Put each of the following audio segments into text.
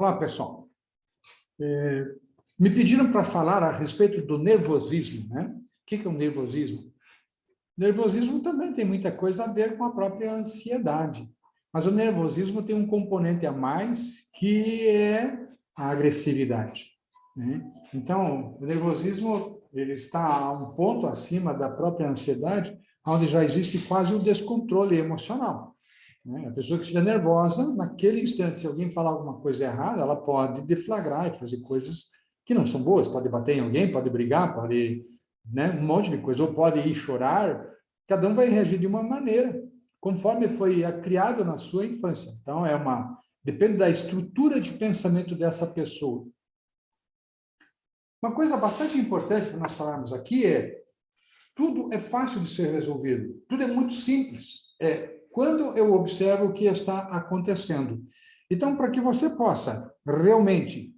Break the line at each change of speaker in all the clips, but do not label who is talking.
Olá, pessoal. É, me pediram para falar a respeito do nervosismo. Né? O que é o nervosismo? Nervosismo também tem muita coisa a ver com a própria ansiedade. Mas o nervosismo tem um componente a mais, que é a agressividade. Né? Então, o nervosismo ele está a um ponto acima da própria ansiedade, onde já existe quase um descontrole emocional. Né? A pessoa que estiver nervosa, naquele instante, se alguém falar alguma coisa errada, ela pode deflagrar e fazer coisas que não são boas, pode bater em alguém, pode brigar, pode né, um monte de coisa, ou pode ir chorar, cada um vai reagir de uma maneira, conforme foi criado na sua infância. Então, é uma depende da estrutura de pensamento dessa pessoa. Uma coisa bastante importante para nós falarmos aqui é tudo é fácil de ser resolvido, tudo é muito simples. É quando eu observo o que está acontecendo. Então, para que você possa realmente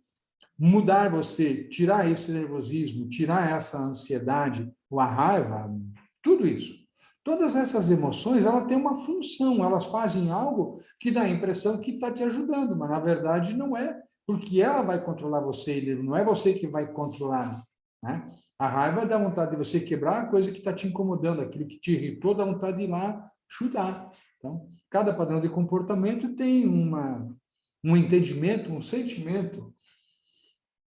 mudar você, tirar esse nervosismo, tirar essa ansiedade, a raiva, tudo isso. Todas essas emoções, ela tem uma função, elas fazem algo que dá a impressão que está te ajudando, mas na verdade não é, porque ela vai controlar você, não é você que vai controlar. Né? A raiva dá vontade de você quebrar a coisa que está te incomodando, aquilo que te irritou, dá vontade de ir lá chutar. Então, cada padrão de comportamento tem uma, um entendimento, um sentimento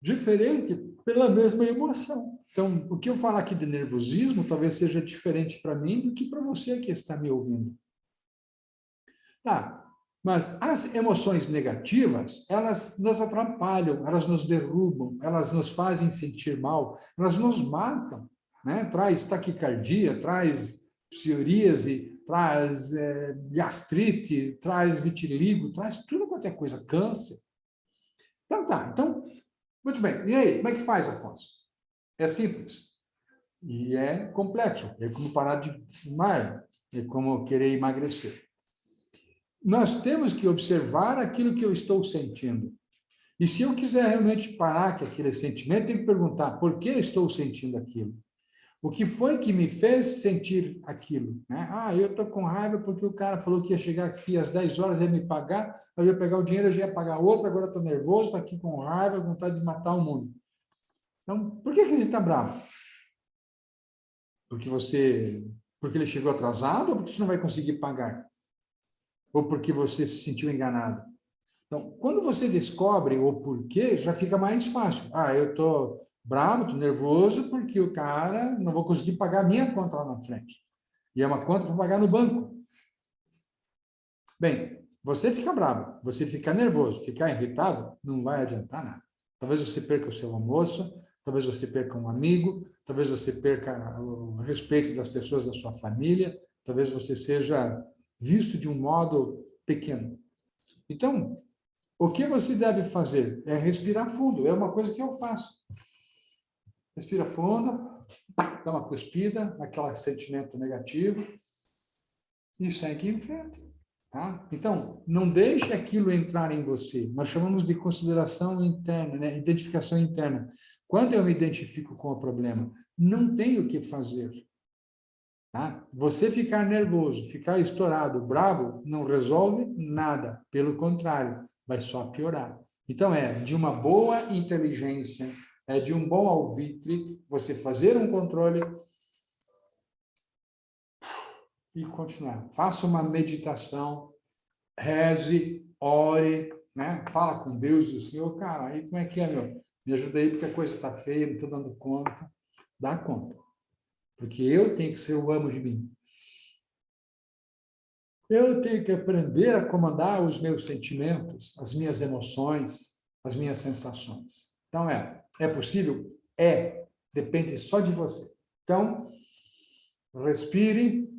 diferente pela mesma emoção. Então, o que eu falar aqui de nervosismo talvez seja diferente para mim do que para você que está me ouvindo. Tá, mas as emoções negativas, elas nos atrapalham, elas nos derrubam, elas nos fazem sentir mal, elas nos matam, né? traz taquicardia, traz psoríase, traz é, gastrite, traz vitiligo, traz tudo quanto é coisa, câncer. Então tá, então, muito bem. E aí, como é que faz, Afonso? É simples. E é complexo. É como parar de fumar, é como querer emagrecer. Nós temos que observar aquilo que eu estou sentindo. E se eu quiser realmente parar com aquele sentimento, tem que perguntar por que estou sentindo aquilo. O que foi que me fez sentir aquilo? Né? Ah, eu estou com raiva porque o cara falou que ia chegar aqui às 10 horas, ia me pagar, eu ia pegar o dinheiro, eu já ia pagar outro, agora estou nervoso, estou aqui com raiva, vontade de matar o mundo. Então, por que, que ele está bravo? Porque você, porque ele chegou atrasado ou porque você não vai conseguir pagar? Ou porque você se sentiu enganado? Então, quando você descobre o porquê, já fica mais fácil. Ah, eu estou bravo, estou nervoso, porque o cara não vou conseguir pagar a minha conta lá na frente. E é uma conta para pagar no banco. Bem, você fica bravo, você fica nervoso, ficar irritado, não vai adiantar nada. Talvez você perca o seu almoço, talvez você perca um amigo, talvez você perca o respeito das pessoas da sua família, talvez você seja visto de um modo pequeno. Então, o que você deve fazer é respirar fundo, é uma coisa que eu faço. Respira fundo, dá uma cuspida, aquele sentimento negativo, e segue em frente. Tá? Então, não deixe aquilo entrar em você. Nós chamamos de consideração interna, né? identificação interna. Quando eu me identifico com o problema, não tenho o que fazer. Tá? Você ficar nervoso, ficar estourado, bravo, não resolve nada. Pelo contrário, vai só piorar. Então, é de uma boa inteligência, é de um bom alvitre, você fazer um controle e continuar. Faça uma meditação, reze, ore, né? fala com Deus, diz Senhor, cara, aí como é que é, meu? Me ajuda aí porque a coisa está feia, não estou dando conta. Dá conta. Porque eu tenho que ser o amo de mim. Eu tenho que aprender a comandar os meus sentimentos, as minhas emoções, as minhas sensações. Então, é, é possível? É. Depende só de você. Então, respire,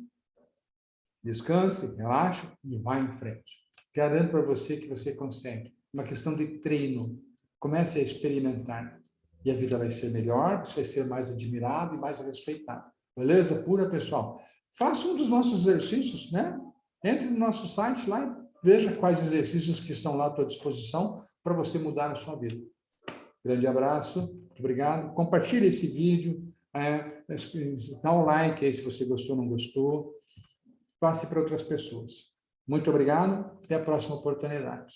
descanse, relaxe e vá em frente. Garanto para você que você consegue. Uma questão de treino. Comece a experimentar. E a vida vai ser melhor, você vai ser mais admirado e mais respeitado. Beleza? Pura, pessoal. Faça um dos nossos exercícios, né? Entre no nosso site lá e veja quais exercícios que estão lá à tua disposição para você mudar a sua vida. Grande abraço, muito obrigado. Compartilhe esse vídeo, é, dá um like aí se você gostou ou não gostou. Passe para outras pessoas. Muito obrigado, até a próxima oportunidade.